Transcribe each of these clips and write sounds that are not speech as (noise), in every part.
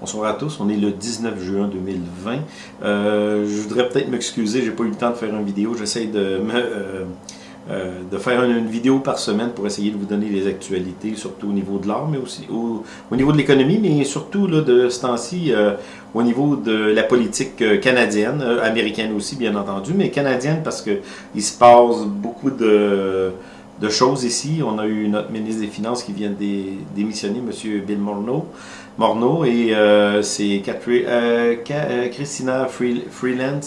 Bonsoir à tous, on est le 19 juin 2020. Euh, je voudrais peut-être m'excuser, j'ai pas eu le temps de faire une vidéo. J'essaie de me, euh, euh, de faire une, vidéo par semaine pour essayer de vous donner les actualités, surtout au niveau de l'art, mais aussi au, niveau de l'économie, mais surtout là, de ce temps-ci au niveau de la politique canadienne, américaine aussi bien entendu, mais canadienne parce que il se passe beaucoup de de choses ici. On a eu notre ministre des Finances qui vient de démissionner, M. Bill Morneau. Et euh, c'est euh, euh, Christina Freeland,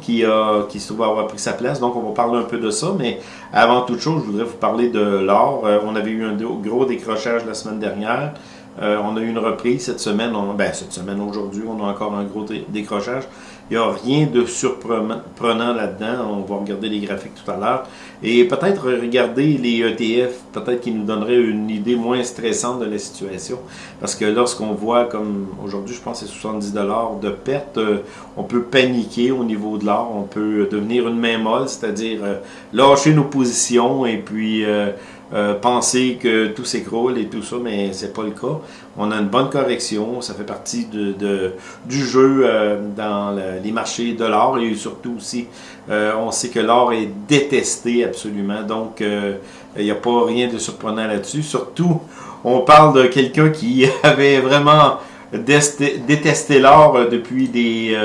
qui, a, qui se trouve avoir pris sa place. Donc, on va parler un peu de ça. Mais avant toute chose, je voudrais vous parler de l'or. on avait eu un gros décrochage la semaine dernière. on a eu une reprise cette semaine. ben, cette semaine, aujourd'hui, on a encore un gros décrochage. Il n'y a rien de surprenant là-dedans. On va regarder les graphiques tout à l'heure. Et peut-être regarder les ETF, peut-être qui nous donnerait une idée moins stressante de la situation. Parce que lorsqu'on voit, comme aujourd'hui, je pense que c'est 70 de perte, euh, on peut paniquer au niveau de l'or. On peut devenir une main molle, c'est-à-dire euh, lâcher nos positions et puis... Euh, euh, penser que tout s'écroule et tout ça, mais c'est pas le cas. On a une bonne correction, ça fait partie de, du jeu euh, dans les marchés de l'or et surtout aussi, euh, on sait que l'or est détesté absolument, donc il n'y a pas rien de surprenant là-dessus. Surtout, on parle de quelqu'un qui (laughs) avait vraiment détesté l'or depuis des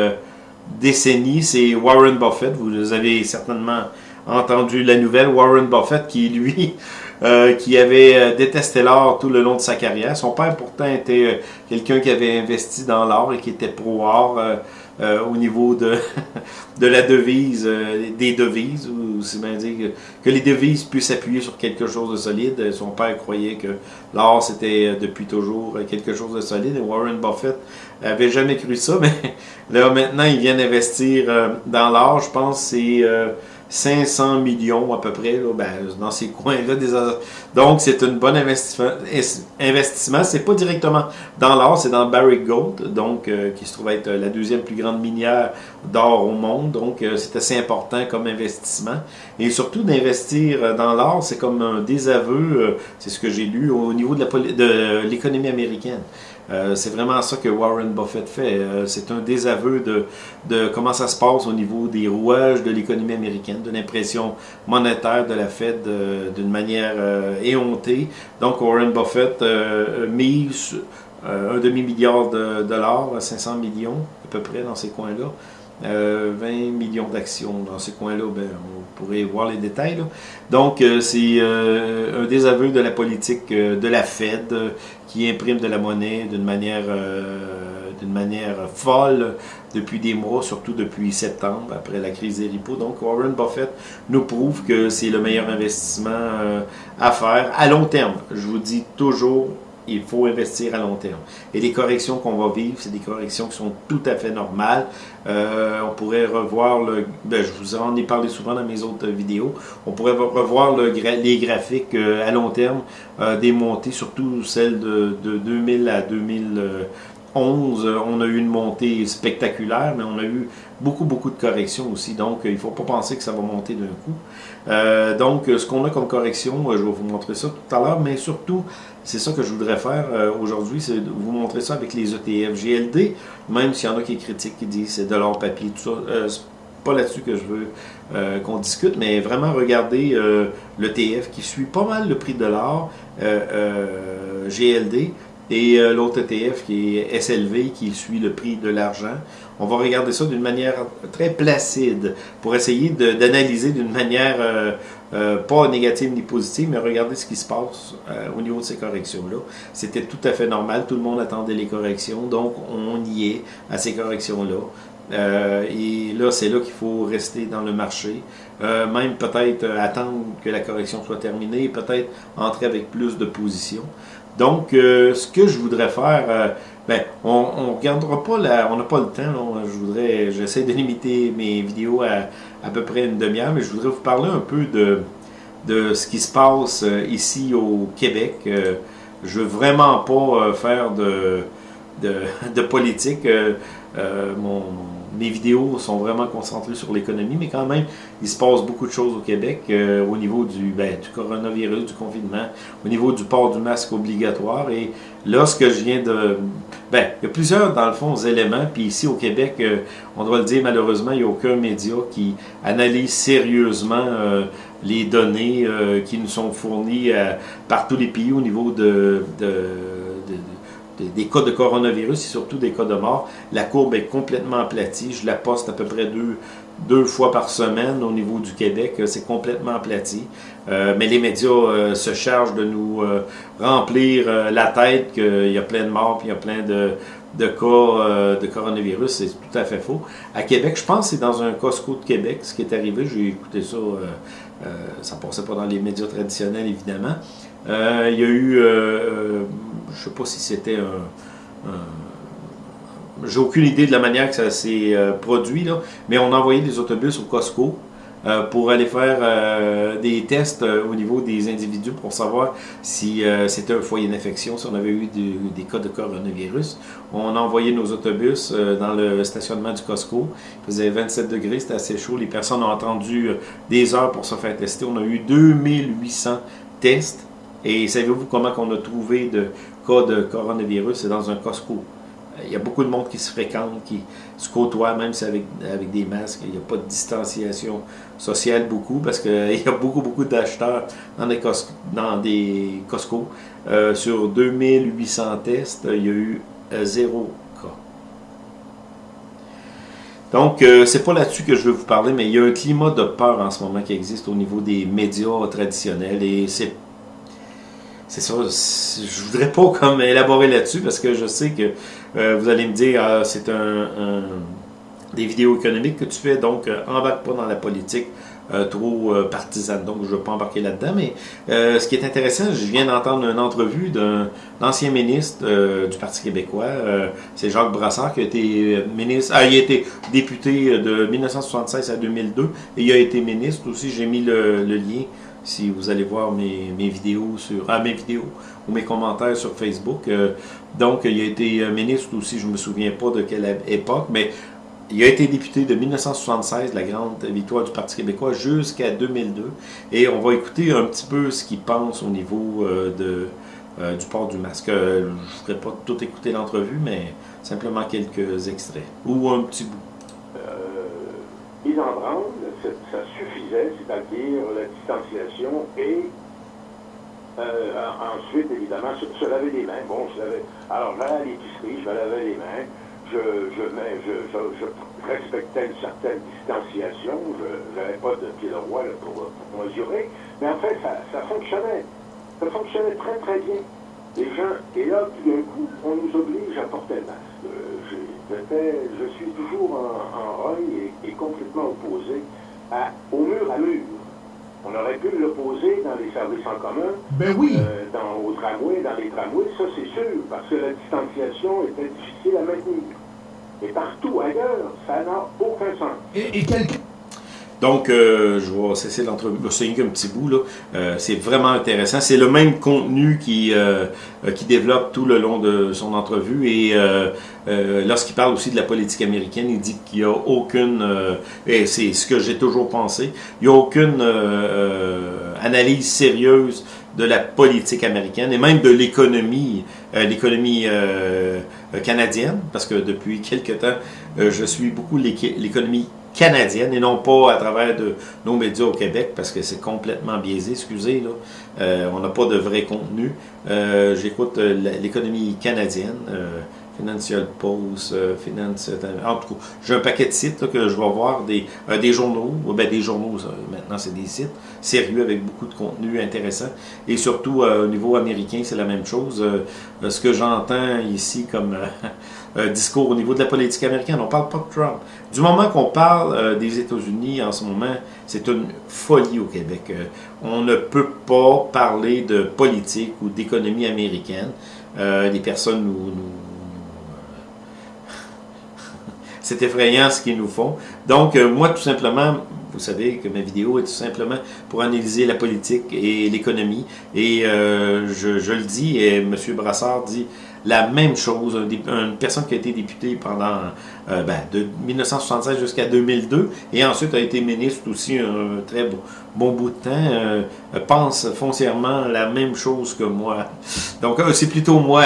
décennies, c'est Warren Buffett. Vous avez certainement entendu la nouvelle, Warren Buffett qui lui (laughs) euh, qui avait euh, détesté l'or tout le long de sa carrière. Son père pourtant était euh, quelqu'un qui avait investi dans l'or et qui était pro-or au niveau de, (laughs) de la devise, des devises, ou c'est bien dire que, les devises puissent s'appuyer sur quelque chose de solide. Son père croyait que l'or c'était depuis toujours quelque chose de solide Warren Buffett avait jamais cru ça, (laughs) mais là maintenant il vient d'investir dans l'or, je pense c'est 500 millions à peu près là, ben, dans ces coins-là. Donc, c'est un bon investissement. investissement. C'est pas directement dans l'or, c'est dans Barrick Gold, donc, euh, qui se trouve être la deuxième plus grande minière d'or au monde. Donc, euh, c'est assez important comme investissement. Et surtout, d'investir euh, dans l'or, c'est comme un désaveu, c'est ce que j'ai lu, au niveau de l'économie américaine. Euh, c'est vraiment ça que Warren Buffett fait. Euh, c'est un désaveu de, comment ça se passe au niveau des rouages de l'économie américaine, de l'impression monétaire de la Fed euh, d'une manière éhontée. Donc Warren Buffett mise un demi-milliard de dollars, 500 millions à peu près dans ces coins-là. 20 millions d'actions dans ces coins-là, ben, on pourrait voir les détails. Donc, c'est un désaveu de la politique de la Fed qui imprime de la monnaie d'une manière, euh, d'une manière folle depuis des mois, surtout depuis septembre, après la crise des repos. Donc Warren Buffett nous prouve que c'est le meilleur investissement euh, à faire à long terme. Je vous dis toujours, il faut investir à long terme. Et les corrections qu'on va vivre, c'est des corrections qui sont tout à fait normales. Euh, on pourrait revoir, le, ben, je vous en ai parlé souvent dans mes autres vidéos, on pourrait revoir le, les graphiques euh, à long terme euh, des montées, surtout celles de, de 2000 à 2000. 11, euh, on a eu une montée spectaculaire, mais on a eu beaucoup, beaucoup de corrections aussi. Donc, il ne faut pas penser que ça va monter d'un coup. Donc, ce qu'on a comme correction, je vais vous montrer ça tout à l'heure, mais surtout, c'est ça que je voudrais faire aujourd'hui, c'est vous montrer ça avec les ETF GLD, même s'il y en a qui critiquent, qui disent c'est de l'or papier, tout ça. c'est pas là-dessus que je veux qu'on discute, mais vraiment regarder l'ETF qui suit pas mal le prix de l'or, GLD, et euh, l'autre ETF qui est SLV qui suit le prix de l'argent. On va regarder ça d'une manière très placide pour essayer d'analyser d'une manière euh, euh, pas négative ni positive, mais regarder ce qui se passe au niveau de ces corrections-là. C'était tout à fait normal, tout le monde attendait les corrections, donc on y est à ces corrections-là. et là, c'est là qu'il faut rester dans le marché. même peut-être attendre que la correction soit terminée peut-être entrer avec plus de positions. Donc, euh, ce que je voudrais faire, euh, ben, on ne regardera pas, la, on n'a pas le temps, je voudrais, j'essaie de limiter mes vidéos à à peu près une demi-heure, mais je voudrais vous parler un peu de, de ce qui se passe euh, ici au Québec. je veux vraiment pas faire de, de, (laughs) politique. mon mes vidéos sont vraiment concentrées sur l'économie, mais quand même, il se passe beaucoup de choses au Québec euh, au niveau du, ben, du coronavirus, du confinement, au niveau du port du masque obligatoire. Et lorsque je viens de... Ben, il y a plusieurs, dans le fond, éléments. Puis ici, au Québec, euh, on doit le dire, malheureusement, il n'y a aucun média qui analyse sérieusement euh, les données qui nous sont fournies par tous les pays au niveau de, de des cas de coronavirus et surtout des cas de mort. La courbe est complètement aplatie. Je la poste à peu près deux, deux fois par semaine au niveau du Québec. C'est complètement aplati. Euh, mais les médias euh, se chargent de nous euh, remplir la tête qu'il y a plein de morts puis il y a plein de, de cas de coronavirus. C'est tout à fait faux. À Québec, je pense que c'est dans un Costco de Québec ce qui est arrivé. J'ai écouté ça. ça passait pas dans les médias traditionnels, évidemment. Il y a eu je ne sais pas si c'était un... J'ai aucune idée de la manière que ça s'est euh, produit, mais on a envoyé des autobus au Costco euh, pour aller faire euh, des tests au niveau des individus pour savoir si c'était un foyer d'infection, si on avait eu des cas de coronavirus. On a envoyé nos autobus dans le stationnement du Costco. Il faisait 27 degrés, c'était assez chaud. Les personnes ont attendu des heures pour se faire tester. On a eu 2800 tests. Et savez-vous comment on a trouvé de cas de coronavirus, c'est dans un Costco. Euh, il y a beaucoup de monde qui se fréquente, qui se côtoie, même si avec, avec des masques. Il n'y a pas de distanciation sociale beaucoup, parce qu'il (laughs) y a beaucoup, beaucoup d'acheteurs dans des Costco. Euh, sur 2800 tests, il y a eu euh, zéro cas. Donc, c'est pas là-dessus que je veux vous parler, mais il y a un climat de peur en ce moment qui existe au niveau des médias traditionnels, et c'est c'est ça, je voudrais pas (laughs) comme élaborer là-dessus parce que je sais que euh, vous allez me dire ah, c'est un, des vidéos économiques que tu fais, donc euh, embarque pas dans la politique euh, trop partisane. Donc je ne veux pas embarquer là-dedans. Mais ce qui est intéressant, je viens d'entendre une entrevue d'un ancien ministre du Parti québécois. c'est Jacques Brassard qui a été ministre. Ah, il a été député de 1976 à 2002 et il a été ministre aussi. J'ai mis le lien si vous allez voir mes, vidéos sur ah, mes vidéos ou mes commentaires sur Facebook. Euh, donc, il a été ministre aussi, je ne me souviens pas de quelle époque, mais il a été député de 1976, la grande victoire du Parti québécois, jusqu'à 2002. Et on va écouter un petit peu ce qu'il pense au niveau euh, de, euh, du port du masque. je ne ferai pas tout écouter l'entrevue, mais simplement quelques extraits ou un petit bout. Ils en branle, ça suffisait, c'est-à-dire la distanciation et euh, ensuite, évidemment, se, laver les mains. Bon, je lavais, alors, là, à l'épicerie, je me lavais les mains, je, respectais une certaine distanciation, je n'avais pas de pied de roi pour, mesurer, mais en fait, ça, fonctionnait. Ça fonctionnait très, très bien. Et là, tout d'un coup, on nous oblige à porter le masque. Euh, je suis toujours en, en et, complètement opposé à, au mur à mur. Pu l'opposer dans les services en commun, ben oui. Euh, dans, au tramway, dans les tramways, ça c'est sûr, parce que la distanciation était difficile à maintenir. Et partout ailleurs, ça n'a aucun sens. Et, et quelqu'un donc, euh, je vais cesser l'entrevue. C'est un petit bout, là. Euh, c'est vraiment intéressant. C'est le même contenu qui, euh, qui développe tout le long de son entrevue. Et lorsqu'il parle aussi de la politique américaine, il dit qu'il n'y a aucune, et c'est ce que j'ai toujours pensé, il n'y a aucune analyse sérieuse de la politique américaine et même de l'économie, l'économie canadienne, parce que depuis quelque temps, je suis beaucoup l'économie canadienne et non pas à travers de nos médias au Québec parce que c'est complètement biaisé, excusez, là. Euh, on n'a pas de vrai contenu. Euh, j'écoute euh, l'économie canadienne, Financial Post, Finance... En tout cas, j'ai un paquet de sites que je vais voir, des, des journaux, ben des journaux, maintenant c'est des sites sérieux avec beaucoup de contenu intéressant. Et surtout, au niveau américain, c'est la même chose. ce que j'entends ici comme discours au niveau de la politique américaine. On parle pas de Trump. Du moment qu'on parle euh, des États-Unis en ce moment, c'est une folie au Québec. Euh, on ne peut pas parler de politique ou d'économie américaine. Euh, les personnes nous... (laughs) c'est effrayant ce qu'ils nous font. Donc, moi, tout simplement, vous savez que ma vidéo est tout simplement pour analyser la politique et l'économie. Et je, je, le dis, et M. Brassard dit la même chose. Une personne qui a été députée pendant euh, ben, de 1976 jusqu'à 2002 et ensuite a été ministre aussi un très bon, bout de temps, euh, pense foncièrement la même chose que moi. Donc euh, c'est plutôt moi,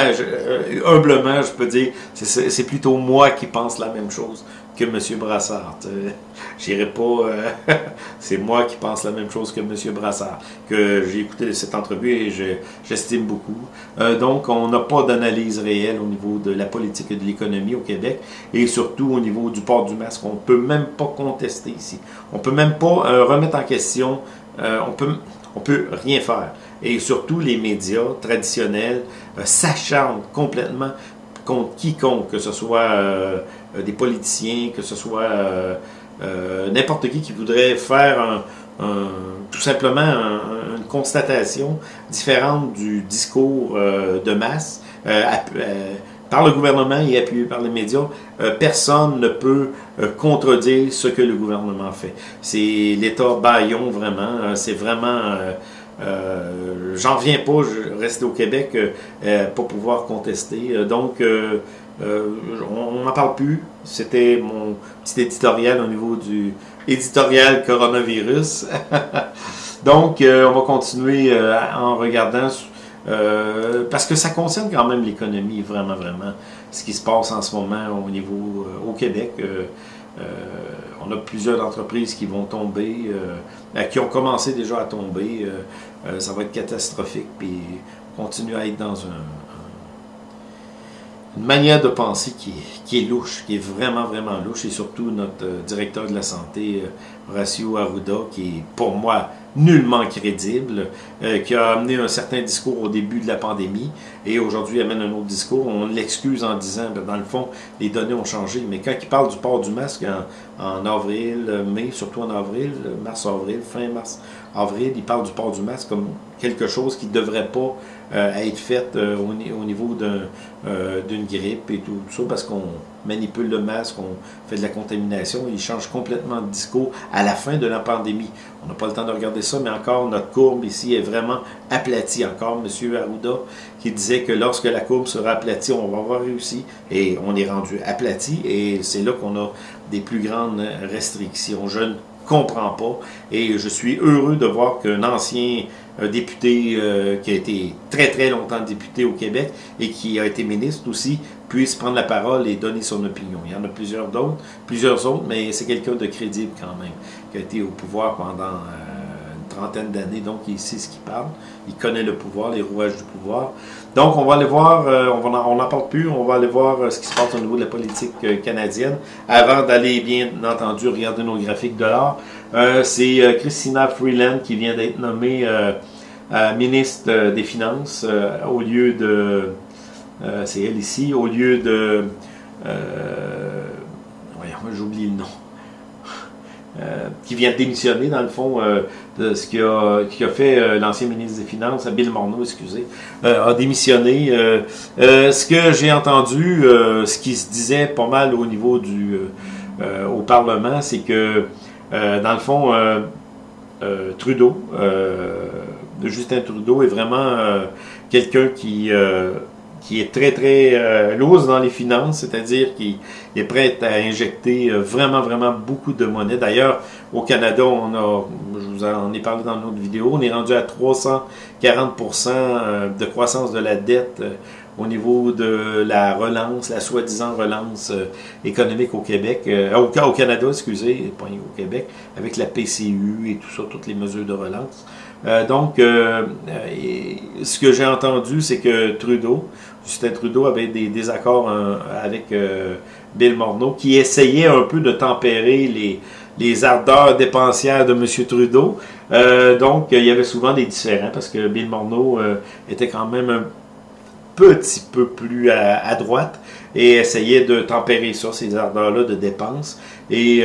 humblement je peux dire, c'est plutôt moi qui pense la même chose que M. Brassard. (laughs) J'irai pas. Euh, (laughs) c'est moi qui pense la même chose que M. Brassard, que j'ai écouté cette entrevue et j'estime beaucoup. Euh, donc, on n'a pas d'analyse réelle au niveau de la politique et de l'économie au Québec et surtout au niveau du port du masque. On ne peut même pas contester ici. On peut même pas euh, remettre en question. on peut, on peut rien faire. Et surtout, les médias traditionnels s'acharnent complètement contre quiconque, que ce soit des politiciens, que ce soit euh, n'importe qui qui voudrait faire tout simplement une constatation différente du discours euh, de masse euh, par le gouvernement et appuyé par les médias, personne ne peut contredire ce que le gouvernement fait. C'est l'État baillon vraiment, c'est vraiment... J'en viens pas, je reste au Québec pour pouvoir contester. donc, euh, on n'en parle plus. C'était mon petit éditorial au niveau du éditorial coronavirus. (laughs) Donc, euh, on va continuer euh, en regardant, parce que ça concerne quand même l'économie, vraiment, vraiment, ce qui se passe en ce moment au niveau, au Québec. on a plusieurs entreprises qui vont tomber, qui ont commencé déjà à tomber. ça va être catastrophique, puis continuer à être dans un, une manière de penser qui, qui, est louche, qui est vraiment, vraiment louche, et surtout notre euh, directeur de la santé, euh, Horacio Arruda, qui est pour moi nullement crédible, euh, qui a amené un certain discours au début de la pandémie, et aujourd'hui amène un autre discours. On l'excuse en disant, ben, dans le fond, les données ont changé, mais quand il parle du port du masque en, avril, mai, surtout en avril, mars-avril, fin mars-avril, il parle du port du masque comme quelque chose qui ne devrait pas euh, être faite euh, au, niveau euh, d'une grippe et tout, ça, parce qu'on manipule le masque, on fait de la contamination, il change complètement de discours à la fin de la pandémie. On n'a pas le temps de regarder ça, mais encore, notre courbe ici est vraiment aplatie. Encore, M. Arruda, qui disait que lorsque la courbe sera aplatie, on va avoir réussi, et on est rendu aplati, et c'est là qu'on a des plus grandes restrictions. Je ne comprends pas, et je suis heureux de voir qu'un ancien député euh, qui a été très très longtemps député au Québec et qui a été ministre aussi, puisse prendre la parole et donner son opinion. Il y en a plusieurs d'autres, plusieurs autres, mais c'est quelqu'un de crédible quand même, qui a été au pouvoir pendant euh, une trentaine d'années, donc il sait ce qu'il parle, il connaît le pouvoir, les rouages du pouvoir. Donc on va aller voir, euh, on n'en parle plus, on va aller voir ce qui se passe au niveau de la politique canadienne, avant d'aller bien entendu regarder nos graphiques de l'art. c'est Christina Freeland qui vient d'être nommée ministre des Finances au lieu de... c'est elle ici, au lieu de... voyons, j'oublie le nom. (laughs) qui vient de démissionner, dans le fond, de ce qui a, a fait l'ancien ministre des Finances, Bill Morneau, excusez, a démissionné. ce que j'ai entendu, ce qui se disait pas mal au niveau du au Parlement, c'est que, dans le fond, Trudeau, Justin Trudeau est vraiment euh, quelqu'un qui, euh, qui est très, très euh, dans les finances, c'est-à-dire qu'il est prêt à injecter vraiment, vraiment beaucoup de monnaie. D'ailleurs, au Canada, on a, je vous en ai parlé dans notre vidéo, on est rendu à 340% de croissance de la dette au niveau de la relance, la soi-disant relance économique au Québec, au, au Canada, excusez, pas au Québec, avec la PCU et tout ça, toutes les mesures de relance. Euh, donc, euh, euh, ce que j'ai entendu, c'est que Trudeau, Justin Trudeau avait des désaccords avec Bill Morneau, qui essayait un peu de tempérer les, les ardeurs dépensières de M. Trudeau. donc, il y avait souvent des différends, parce que Bill Morneau était quand même un petit peu plus à, droite et essayait de tempérer ça, ces ardeurs-là de dépenses. Et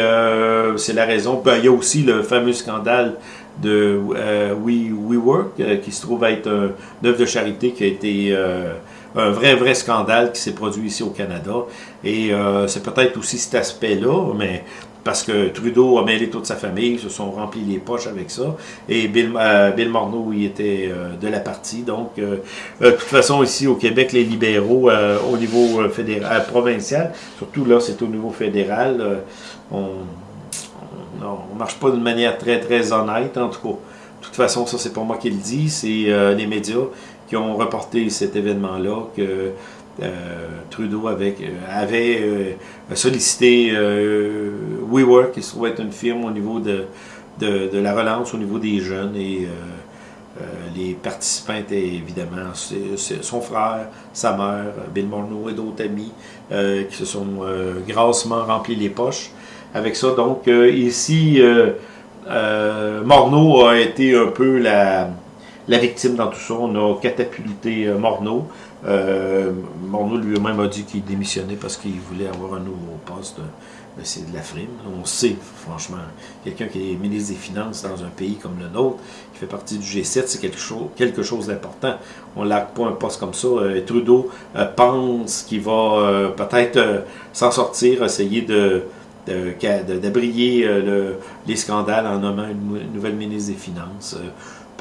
c'est la raison. Ben, il y a aussi le fameux scandale de euh, We, WeWork, euh, qui se trouve être un, une œuvre de charité qui a été euh, un vrai, vrai scandale qui s'est produit ici au Canada. Et c'est peut-être aussi cet aspect-là, mais parce que Trudeau a mêlé toute sa famille, se sont remplis les poches avec ça. Et Bill, euh, Bill Morneau, il était euh, de la partie. Donc, euh, de toute façon, ici au Québec, les libéraux, au niveau fédéral, provincial, surtout là, c'est au niveau fédéral, on ne marche pas d'une manière très, très honnête, en tout cas. De toute façon, ça, c'est pas moi qui le dis, c'est les médias qui ont reporté cet événement-là, que euh, Trudeau avec, euh, avait euh, sollicité WeWork, qui se trouve être une firme au niveau de, de, la relance, au niveau des jeunes, et les participants étaient évidemment son frère, sa mère, Bill Morneau et d'autres amis qui se sont grassement remplis les poches avec ça. Donc ici, Morneau a été un peu la, la victime dans tout ça. On a catapulté Morneau. Euh, Morneau lui-même a dit qu'il démissionnait parce qu'il voulait avoir un nouveau poste. C'est de la frime. On sait, franchement, quelqu'un qui est ministre des Finances dans un pays comme le nôtre, qui fait partie du G7, c'est quelque chose, quelque chose d'important. On ne pas un poste comme ça. Euh, Trudeau euh, pense qu'il va euh, peut-être s'en sortir, essayer de d'abrier les scandales en nommant une, nouvelle ministre des Finances.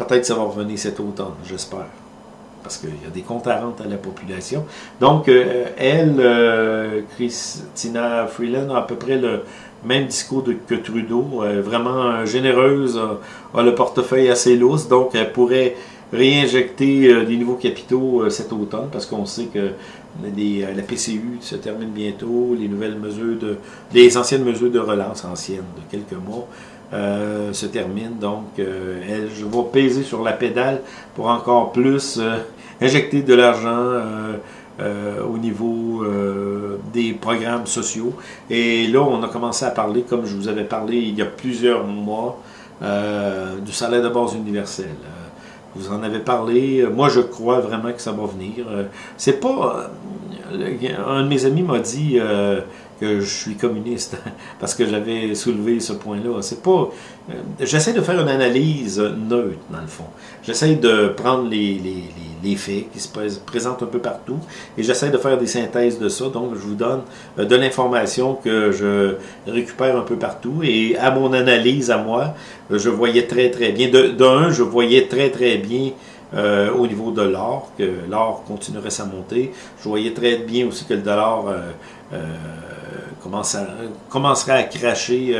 Peut-être ça va revenir cet automne, j'espère. Parce qu'il y a des comptes à rendre à la population. Donc, euh, elle, euh, Christina Freeland, a à peu près le même discours que Trudeau, vraiment généreuse, a, le portefeuille assez lousse, donc elle pourrait réinjecter euh, des nouveaux capitaux cet automne, parce qu'on sait que la PCU se termine bientôt, les nouvelles mesures de, les anciennes mesures de relance anciennes de quelques mois euh, se termine. Donc, euh, elle, je vais peser sur la pédale pour encore plus euh, injecter de l'argent au niveau des programmes sociaux. Et là, on a commencé à parler, comme je vous avais parlé il y a plusieurs mois, du salaire de base universel. Vous en avez parlé. Moi, je crois vraiment que ça va venir. C'est pas... Un de mes amis m'a dit que je suis communiste, (laughs) parce que j'avais soulevé ce point-là. C'est pas... Euh, j'essaie de faire une analyse neutre, dans le fond. J'essaie de prendre les, les, les, faits qui se présentent un peu partout, et j'essaie de faire des synthèses de ça. Donc, je vous donne euh, de l'information que je récupère un peu partout, et à mon analyse, à moi, je voyais très, très bien. D'un, je voyais très, très bien euh, au niveau de l'or, que l'or continuerait sa montée. Je voyais très bien aussi que le dollar euh, euh, commencerait à cracher.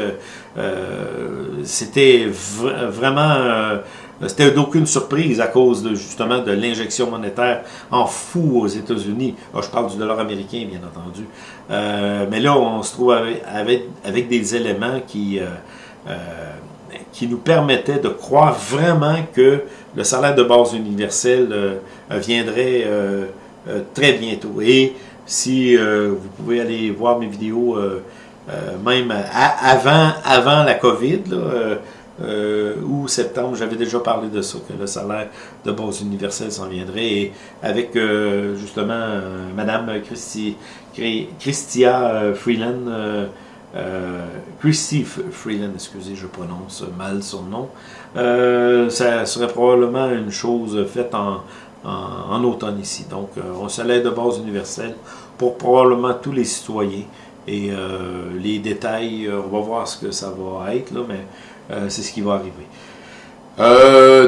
C'était vraiment... C'était d'aucune surprise à cause de, justement de l'injection monétaire en fou aux États-Unis. Ah, je parle du dollar américain, bien entendu. mais là, on se trouve avec, avec, des éléments qui qui nous permettait de croire vraiment que le salaire de base universel euh, viendrait euh, euh, très bientôt. Et si vous pouvez aller voir mes vidéos, même avant, avant la COVID, ou septembre, j'avais déjà parlé de ça, que le salaire de base universel s'en viendrait. Et avec justement Madame Christi, Christia Freeland, euh, Christy Freeland, excusez, je prononce mal son nom. Euh, ça serait probablement une chose faite en, en, automne ici. Donc, euh, un salaire de base universel pour probablement tous les citoyens. Et les détails, on va voir ce que ça va être, là, mais c'est ce qui va arriver.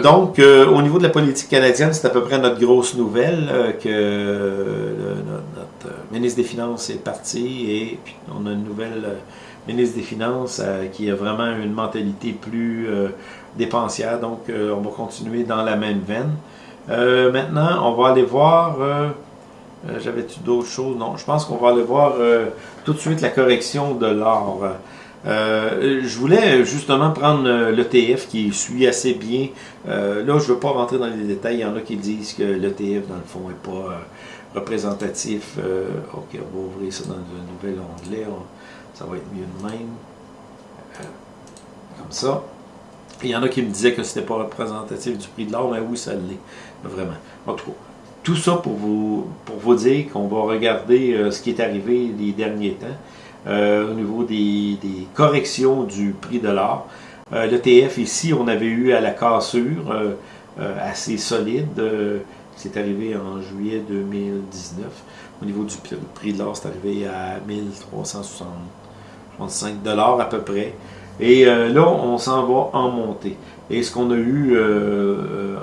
donc, au niveau de la politique canadienne, c'est à peu près notre grosse nouvelle que notre, ministre des Finances est parti et puis on a une nouvelle ministre des Finances euh, qui a vraiment une mentalité plus euh, dépensière. Donc, euh, on va continuer dans la même veine. maintenant, on va aller voir... J'avais-tu d'autres choses? Non, je pense qu'on va aller voir tout de suite la correction de l'or. je voulais justement prendre l'ETF qui suit assez bien. là, je ne veux pas rentrer dans les détails. Il y en a qui disent que l'ETF, dans le fond, n'est pas représentatif. ok, on va ouvrir ça dans un nouvel onglet ça va être mieux de même. Euh, comme ça. il y en a qui me disaient que ce n'était pas représentatif du prix de l'or, mais oui, ça l'est. Vraiment. En tout cas, tout ça pour vous, pour vous dire qu'on va regarder euh, ce qui est arrivé les derniers temps euh, au niveau des, corrections du prix de l'or. L'ETF ici, on avait eu à la cassure assez solide. c'est arrivé en juillet 2019. Au niveau du prix de l'or, c'est arrivé à 1360 65 dollars à peu près. Et là, on s'en va en montée. Et ce qu'on a eu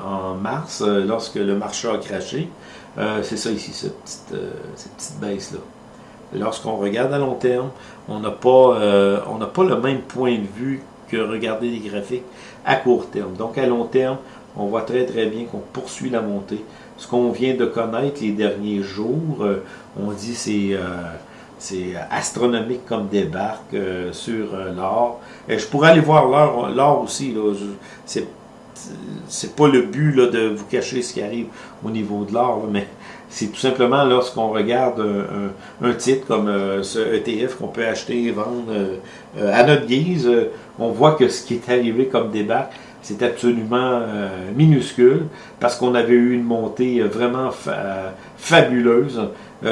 en mars, lorsque le marché a craché, c'est ça ici, cette petite, baisse-là. Lorsqu'on regarde à long terme, on n'a pas, on pas le même point de vue que regarder les graphiques à court terme. Donc à long terme, on voit très très bien qu'on poursuit la montée. Ce qu'on vient de connaître les derniers jours, euh, on dit c'est euh, c'est astronomique comme débarque euh, sur l'or. Et je pourrais aller voir l'or aussi. C'est c'est pas le but de vous cacher ce qui arrive au niveau de l'or, mais c'est tout simplement lorsqu'on regarde un, titre comme ce ETF qu'on peut acheter et vendre à notre guise, on voit que ce qui est arrivé comme débarque, c'est absolument euh, minuscule parce qu'on avait eu une montée euh, vraiment fabuleuse euh,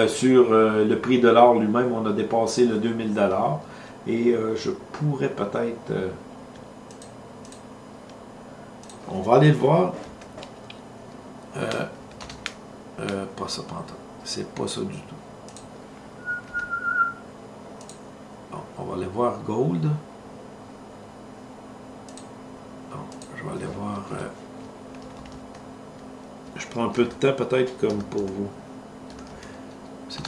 sur le prix de l'or lui-même. On a dépassé le 2000 dollars et je pourrais peut-être... on va aller le voir. pas ça, C'est pas ça du tout. on va aller voir Gold. vais aller voir. Euh, je prends un peu de temps peut-être comme pour vous.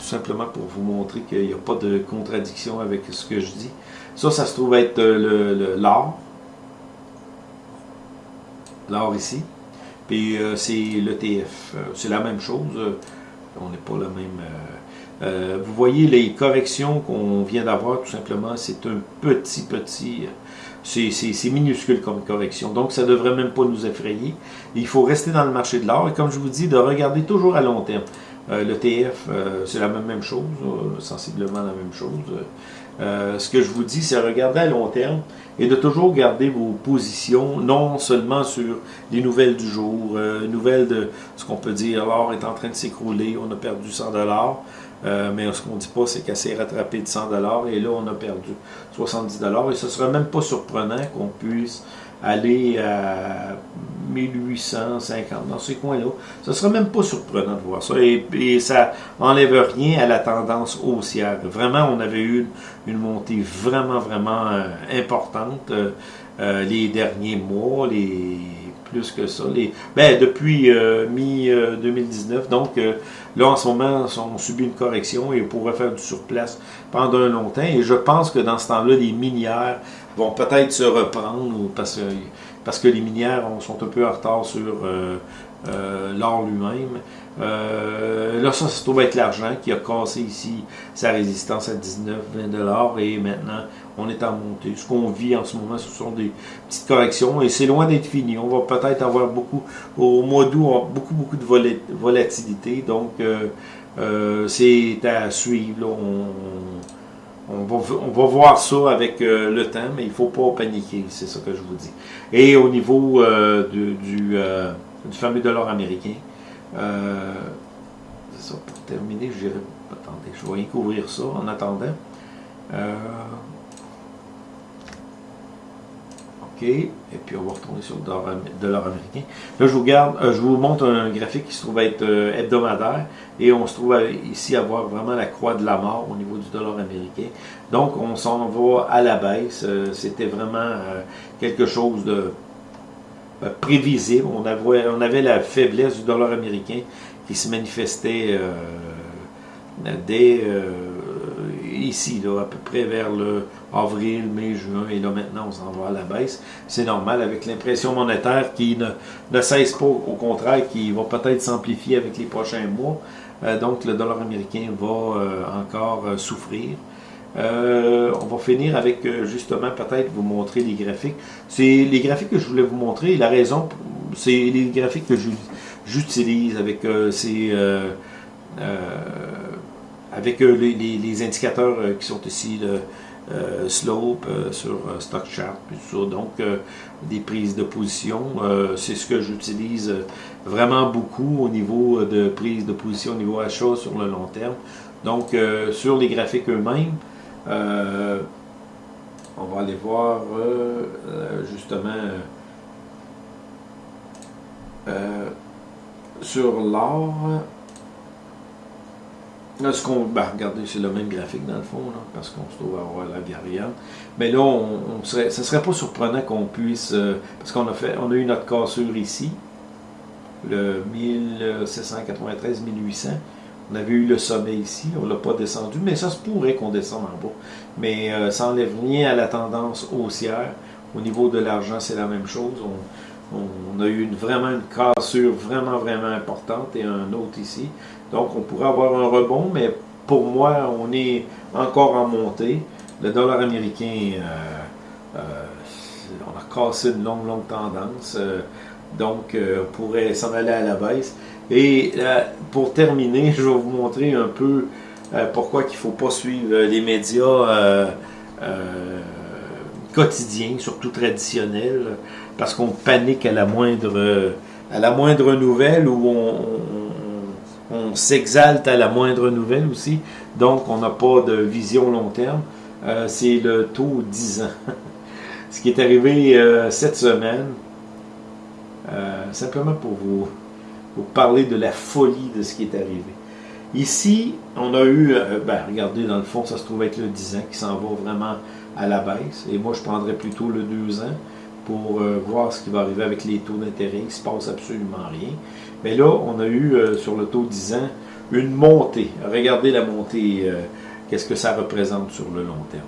Simplement pour vous montrer qu'il n'y a pas de contradiction avec ce que je dis. Ça, ça se trouve être euh, l'or. L'or ici. Puis euh, c'est l'ETF. c'est la même chose. on n'est pas le même... vous voyez les corrections qu'on vient d'avoir, tout simplement, c'est un petit, petit c'est minuscule comme correction. Donc, ça ne devrait même pas nous effrayer. Il faut rester dans le marché de l'or. Et comme je vous dis, de regarder toujours à long terme. Euh, le TF, euh, c'est la même, chose, euh, sensiblement la même chose. ce que je vous dis, c'est regarder à long terme et de toujours garder vos positions, non seulement sur les nouvelles du jour, nouvelles de ce qu'on peut dire, l'or est en train de s'écrouler, on a perdu 100 dollars. Mais ce qu'on ne dit pas, c'est qu'elle s'est rattrapée de 100 et là, on a perdu 70 Et ce ne serait même pas surprenant qu'on puisse aller à 1850 dans ces coins-là. Ce ne serait même pas surprenant de voir ça. Et, ça n'enlève rien à la tendance haussière. Vraiment, on avait eu une, montée vraiment, vraiment euh, importante euh, les derniers mois, les plus que ça. Les, ben, depuis mi-2019. donc, Là, en ce moment, on subit une correction et on pourrait faire du surplace pendant un long temps. Et je pense que dans ce temps-là, les minières vont peut-être se reprendre parce que, parce que les minières sont un peu en retard sur euh, euh, l'or lui-même. Euh, là, ça se trouve être l'argent qui a cassé ici sa résistance à 19-20$ et maintenant on est en montée. Ce qu'on vit en ce moment, ce sont des petites corrections et c'est loin d'être fini. On va peut-être avoir beaucoup, au mois d'août, beaucoup, beaucoup de volatilité. Donc, euh, c'est à suivre. On, va, voir ça avec le temps, mais il ne faut pas paniquer, c'est ça que je vous dis. Et au niveau du du fameux dollar américain. Euh, c'est ça, pour terminer, je dirais, attendez, je vais couvrir ça en attendant. Euh, OK, et puis on va retourner sur le dollar, américain. Là, je vous, garde, euh, je vous montre un graphique qui se trouve être hebdomadaire, et on se trouve ici à voir vraiment la croix de la mort au niveau du dollar américain. Donc, on s'en va à la baisse. C'était vraiment quelque chose de euh, prévisible. On avait, la faiblesse du dollar américain qui se manifestait euh, dès euh, ici, là, à peu près vers le avril, mai, juin, et là maintenant on s'en va à la baisse. C'est normal avec l'impression monétaire qui ne, ne, cesse pas, au contraire, qui va peut-être s'amplifier avec les prochains mois. donc le dollar américain va encore souffrir. Euh, on va finir avec euh, justement peut-être vous montrer les graphiques. C'est les graphiques que je voulais vous montrer. La raison, c'est les graphiques que j'utilise avec euh, ces avec les, indicateurs qui sont ici, le slope sur stock chart, tout ça. Donc des prises de position, c'est ce que j'utilise vraiment beaucoup au niveau de prise de position au niveau achat sur le long terme. Donc sur les graphiques eux-mêmes. Euh, on va aller voir euh, euh, justement sur l'or. Là, ce qu'on, ben, regardez, c'est le même graphique dans le fond, parce qu'on se trouve avoir la variante. Mais là, on, serait, ce ne serait pas surprenant qu'on puisse, euh, parce qu'on a fait, on a eu notre cassure ici, le 1793-1800. On avait eu le sommet ici, on ne l'a pas descendu, mais ça se pourrait qu'on descende en bas. Mais euh, ça n'enlève rien à la tendance haussière. Au niveau de l'argent, c'est la même chose. A eu vraiment une cassure vraiment, vraiment importante et un autre ici. Donc, on pourrait avoir un rebond, mais pour moi, on est encore en montée. Le dollar américain, euh, euh, on a cassé une longue, longue tendance. Euh, donc, on pourrait s'en aller à la baisse. Et pour terminer, (laughs) je vais vous montrer un peu pourquoi il ne faut pas suivre les médias quotidiens, surtout traditionnels, parce qu'on panique à la moindre, à la moindre nouvelle ou on s'exalte à la moindre nouvelle aussi, donc on n'a pas de vision long terme. Euh, c'est le taux 10 ans. (laughs) Ce qui est arrivé euh, cette semaine, euh, simplement pour vous, parler de la folie de ce qui est arrivé. Ici, on a eu, ben, regardez, dans le fond, ça se trouve être le 10 ans qui s'en va vraiment à la baisse. Et moi, je prendrais plutôt le 2 ans pour voir ce qui va arriver avec les taux d'intérêt. Il ne se passe absolument rien. Mais là, on a eu euh, sur le taux 10 ans une montée. Regardez la montée, euh, qu'est-ce que ça représente sur le long terme.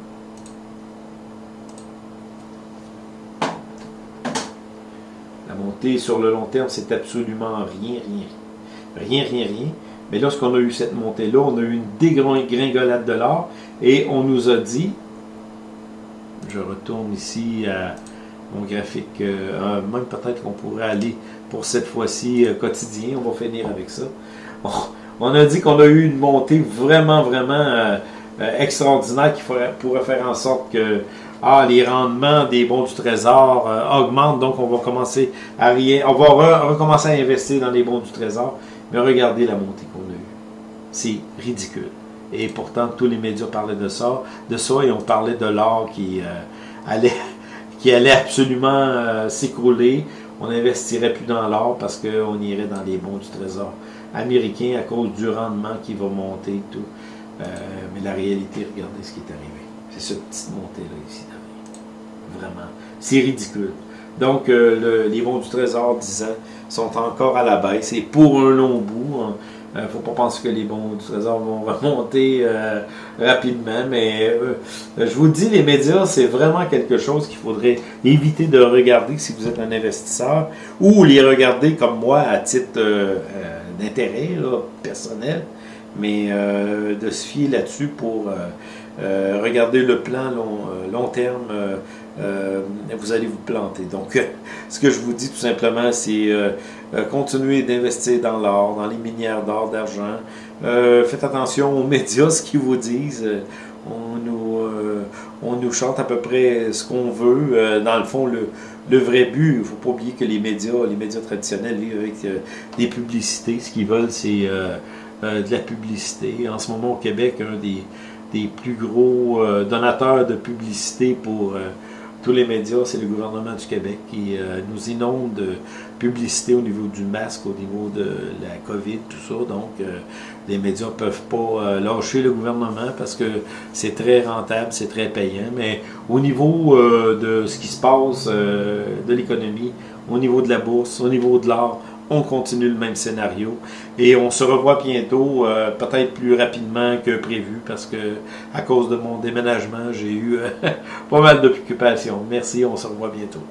La montée sur le long terme, c'est absolument rien, rien. Rien, rien, rien. Mais lorsqu'on a eu cette montée-là, on a eu une dégringolade de l'or et on nous a dit, je retourne ici à mon graphique, euh, même peut-être qu'on pourrait aller pour cette fois-ci euh, quotidien. On va finir avec ça. On, a dit qu'on a eu une montée vraiment, vraiment euh, extraordinaire qui pourrait faire en sorte que ah, les rendements des bons du trésor augmentent, donc on va commencer à rien, on va recommencer à investir dans les bons du trésor. Mais regardez la montée qu'on a eue. C'est ridicule. Et pourtant, tous les médias parlaient de ça, de ça et on parlait de l'or qui allait qui allait absolument s'écrouler on n'investirait plus dans l'or parce qu'on irait dans les bons du trésor américain à cause du rendement qui va monter et tout. Euh, mais la réalité, regardez ce qui est arrivé. C'est cette petite montée-là ici. Vraiment. C'est ridicule. Donc, euh, les bons du trésor, 10 ans, sont encore à la baisse. Et pour un long bout, hein, euh, ne faut pas penser que les bons du trésor vont (laughs) remonter euh, rapidement, mais euh, je vous dis, les médias, c'est vraiment quelque chose qu'il faudrait éviter de regarder si vous êtes un investisseur, ou les regarder comme moi à titre d'intérêt personnel, mais de se fier là-dessus pour regarder le plan long terme euh, vous allez vous planter. Donc, (laughs) ce que je vous dis tout simplement, c'est euh, euh, continuer d'investir dans l'or, dans les minières d'or, d'argent. faites attention aux médias, ce qu'ils vous disent. On nous, on nous chante à peu près ce qu'on veut. dans le fond, le, le vrai but, il ne faut pas oublier que les médias, les médias traditionnels vivent avec des publicités. Ce qu'ils veulent, c'est de la publicité. En ce moment, au Québec, un des, des plus gros donateurs de publicité pour tous les médias, c'est le gouvernement du Québec qui euh, nous inonde de publicité au niveau du masque, au niveau de la COVID, tout ça. Donc, euh, les médias ne peuvent pas euh, lâcher le gouvernement parce que c'est très rentable, c'est très payant. Mais au niveau de ce qui se passe de l'économie, au niveau de la bourse, au niveau de l'art, on continue le même scénario et on se revoit bientôt, euh, peut-être plus rapidement que prévu parce que à cause de mon déménagement, j'ai eu euh, (laughs) pas mal d'occupations. Merci, on se revoit bientôt.